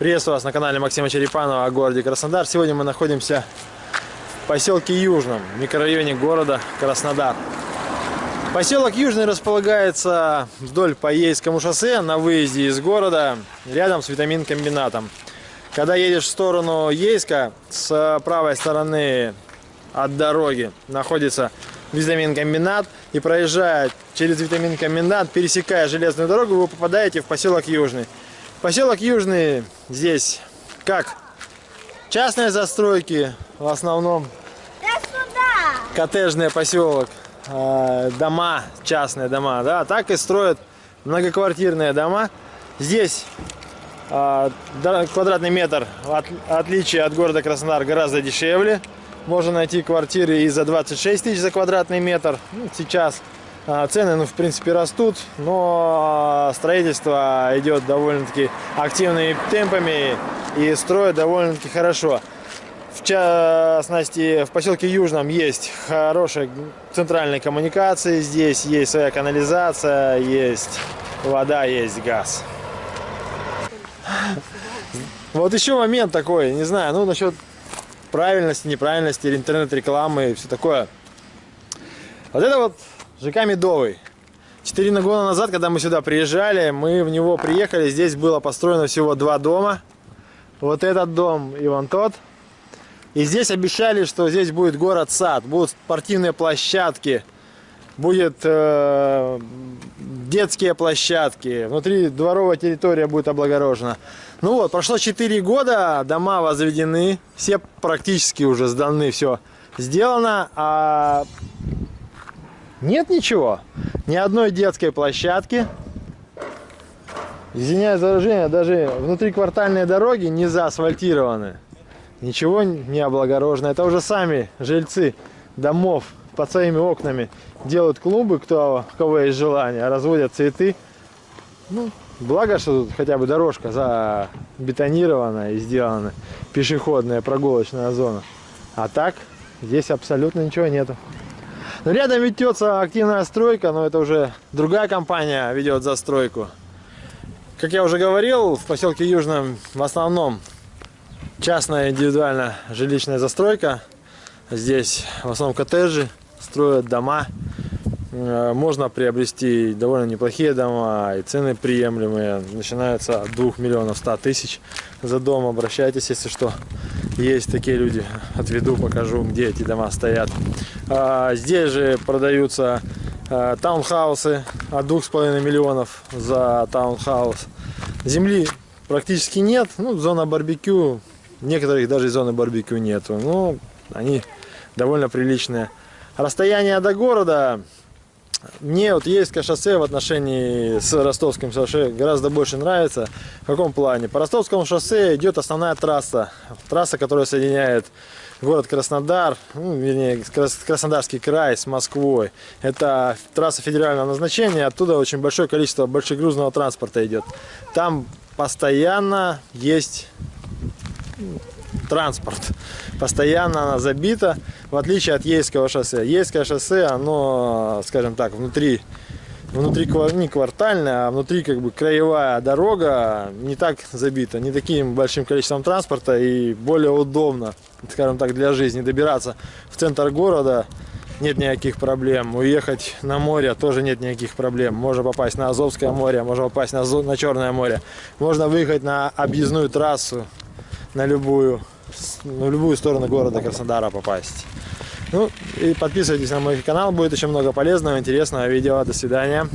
Приветствую вас на канале Максима Черепанова о городе Краснодар. Сегодня мы находимся в поселке Южном, микрорайоне города Краснодар. Поселок Южный располагается вдоль по Ейскому шоссе на выезде из города, рядом с витамин-комбинатом. Когда едешь в сторону Ейска, с правой стороны от дороги находится витамин-комбинат. И проезжая через витамин-комбинат, пересекая железную дорогу, вы попадаете в поселок Южный. Поселок Южный здесь как частные застройки, в основном коттеджный поселок, а, дома, частные дома, да, так и строят многоквартирные дома. Здесь а, квадратный метр, в отличие от города Краснодар, гораздо дешевле. Можно найти квартиры и за 26 тысяч за квадратный метр. Ну, сейчас цены, ну, в принципе, растут, но строительство идет довольно-таки активными темпами и строят довольно-таки хорошо. В частности, в поселке Южном есть хорошие центральные коммуникации, здесь есть своя канализация, есть вода, есть газ. Вот еще момент такой, не знаю, ну насчет правильности, неправильности, интернет-рекламы и все такое. Вот это вот ЖК Медовый. Четыре года назад, когда мы сюда приезжали, мы в него приехали. Здесь было построено всего два дома. Вот этот дом и вон тот. И здесь обещали, что здесь будет город-сад, будут спортивные площадки, будет э, детские площадки, внутри дворовая территория будет облагорожена. Ну вот, прошло 4 года, дома возведены, все практически уже сданы, все сделано, а нет ничего. Ни одной детской площадки. Извиняюсь за выражение, даже внутриквартальные дороги не заасфальтированы. Ничего не облагорожено. Это уже сами жильцы домов под своими окнами делают клумбы, кто, у кого есть желание, разводят цветы. Ну, благо, что тут хотя бы дорожка забетонирована и сделана пешеходная прогулочная зона. А так, здесь абсолютно ничего нету. Рядом ведется активная стройка, но это уже другая компания ведет застройку. Как я уже говорил, в поселке Южном в основном частная индивидуальная жилищная застройка. Здесь в основном коттеджи, строят дома. Э, можно приобрести довольно неплохие дома, и цены приемлемые. Начинаются от 2 миллионов 100 тысяч за дом. Обращайтесь, если что. Есть такие люди. Отведу, покажу, где эти дома стоят. А, здесь же продаются а, таунхаусы от 2,5 миллионов за таунхаус. Земли практически нет. Ну, зона барбекю. Некоторых даже зоны барбекю нету. Но они довольно приличные. Расстояние до города мне вот Ейское шоссе в отношении с Ростовским шоссе гораздо больше нравится. В каком плане? По Ростовскому шоссе идет основная трасса. Трасса, которая соединяет город Краснодар, ну, вернее, Краснодарский край с Москвой. Это трасса федерального назначения, оттуда очень большое количество большегрузного транспорта идет. Там постоянно есть транспорт. Постоянно она забита, в отличие от Ейского шоссе. Ейское шоссе, оно, скажем так, внутри, внутри не квартальная, а внутри как бы краевая дорога не так забита, не таким большим количеством транспорта и более удобно, скажем так, для жизни добираться в центр города нет никаких проблем. Уехать на море тоже нет никаких проблем. Можно попасть на Азовское море, можно попасть на, на Черное море. Можно выехать на объездную трассу, на любую, на любую сторону города Краснодара попасть. Ну и подписывайтесь на мой канал, будет еще много полезного, интересного видео. До свидания.